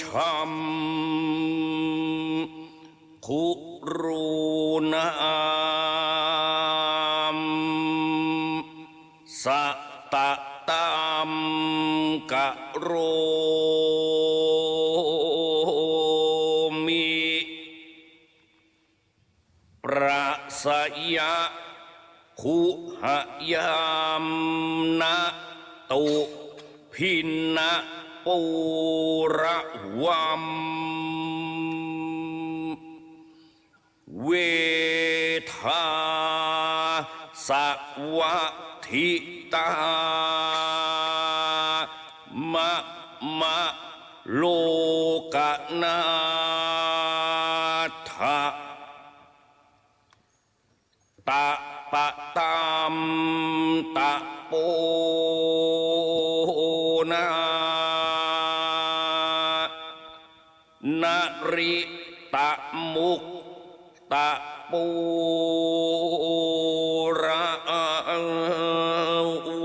ชัมคุรูนามสะตะตามกะโรมิประสยะคุหยามนะตุพินะ ปูระวัมเวทาสวัทิตามะมะโลกนาถะตะปะตามตะโป tak pura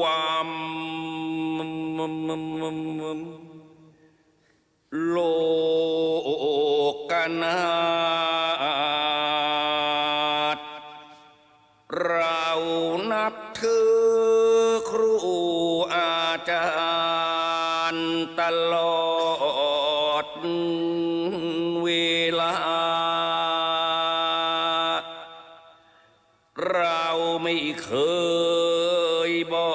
wam lo kana ไม่เคยบอ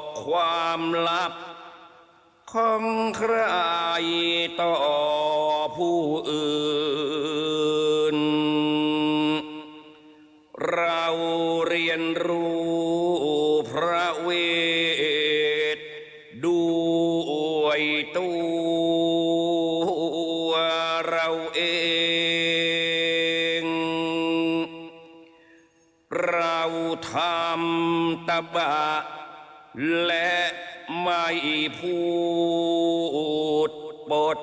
กความลับ ของใครต่อผู้อื่น เราเรียนรู้พระเวทด้วยตัว ตบะ และไม่พูดบท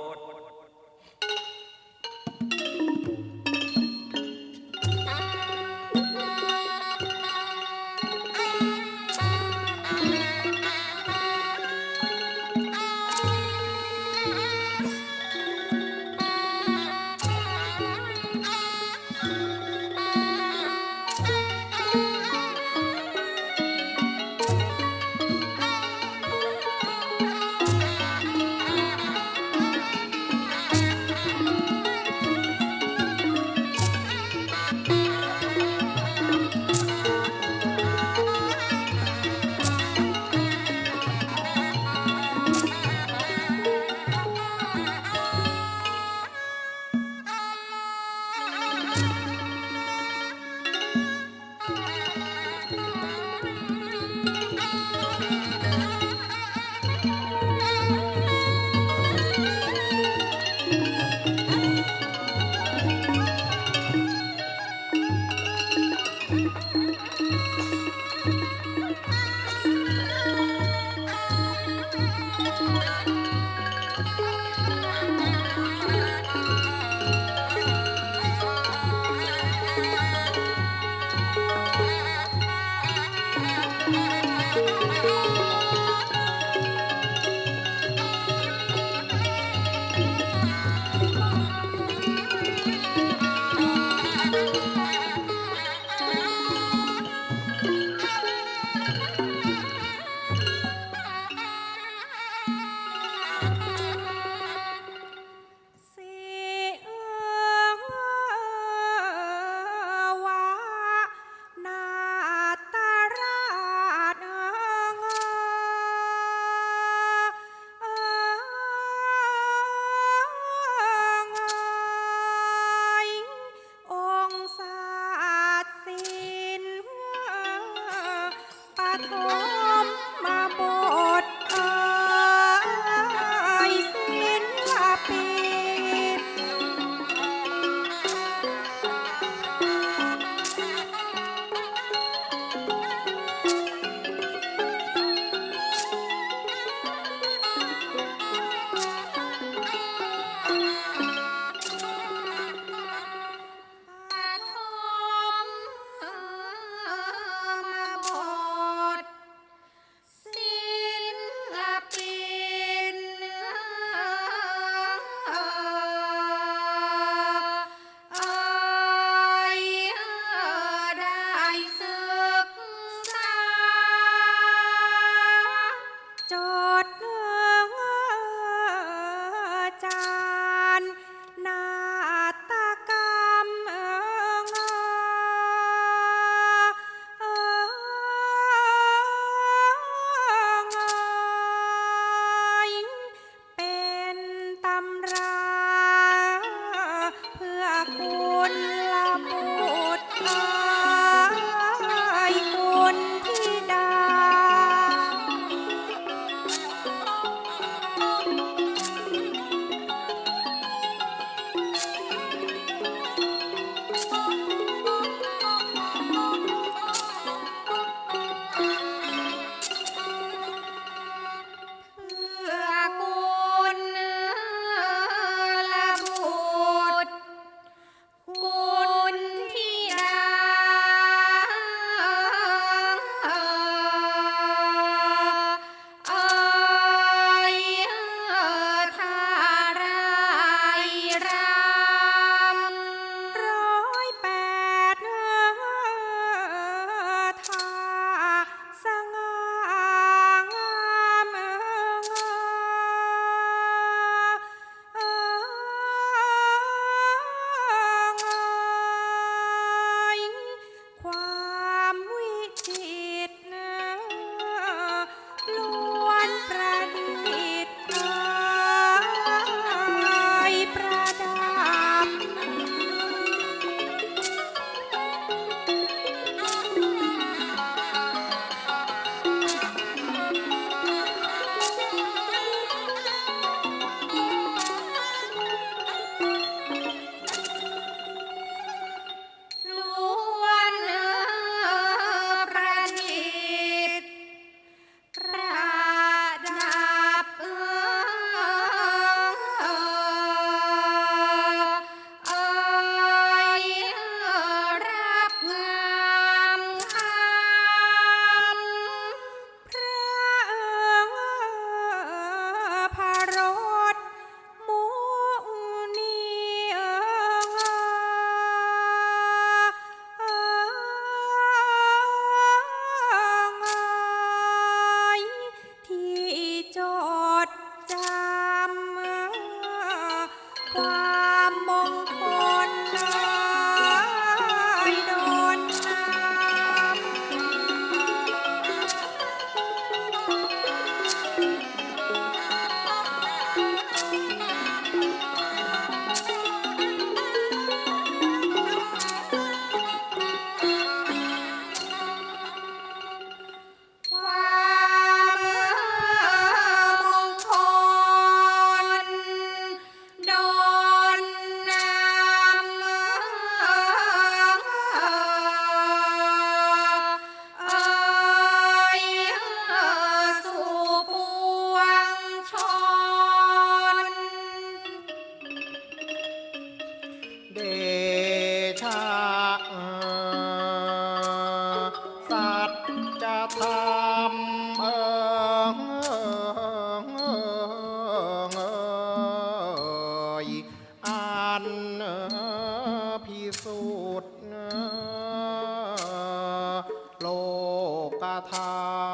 า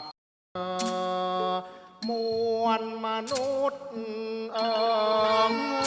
ติมวลมนุษย์เอ่ย